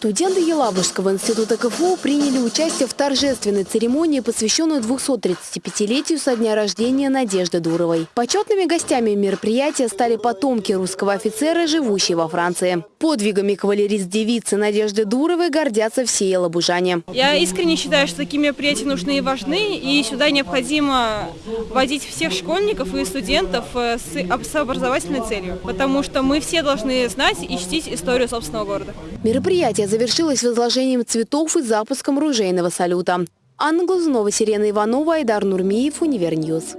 Студенты Елабужского института КФУ приняли участие в торжественной церемонии, посвященной 235-летию со дня рождения Надежды Дуровой. Почетными гостями мероприятия стали потомки русского офицера, живущие во Франции. Подвигами кавалерист-девицы Надежды Дуровой гордятся все елабужане. Я искренне считаю, что такие мероприятия нужны и важны, и сюда необходимо вводить всех школьников и студентов э, с с образовательной целью, потому что мы все должны знать и чтить историю собственного города. Мероприятие завершилось возложением цветов и запуском ружейного салюта. Анна Глазунова, Сирена Иванова, Айдар Нурмиев, Univer News.